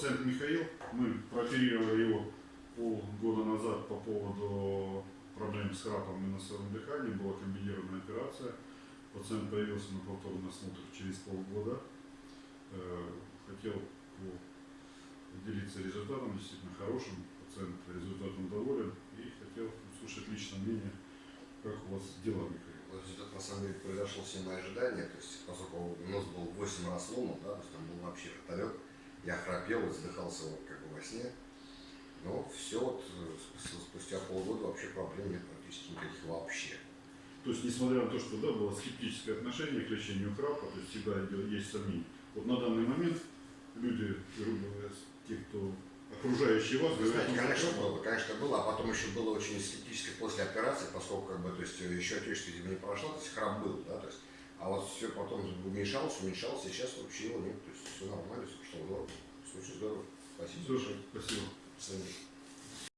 Пациент Михаил, мы прооперировали его полгода назад по поводу проблем с храпом и носовым дыханием. Была комбинированная операция. Пациент появился на повторный осмотр через полгода. Э, Хотел делиться результатом, действительно хорошим. Пациент результатом доволен и хотел услышать личное мнение, как у вас дела, Михаил. Результат на самом деле произошел все мои ожидания, то есть поскольку нас был 8 раз ломан, да, то есть там был вообще вертолет, я храпел и задыхался вот как бы во сне. Но все вот э, спустя- полгода вообще проблем нет практически никаких вообще. То есть, несмотря на то, что да, было скептическое отношение к лечению храпа, то есть всегда есть сомнения. Вот на данный момент люди, грубо говоря, те, кто окружающие вас, Вы знаете, конечно «Ну, было, конечно было, а потом еще было очень скептически после операции, поскольку как бы, то есть еще отечество видимо, не прошло, то есть храп был, да, то есть, а вот все потом уменьшалось, уменьшалось, сейчас вообще его нет, то есть все нормально, все пошло здорово. Слушай. Спасибо.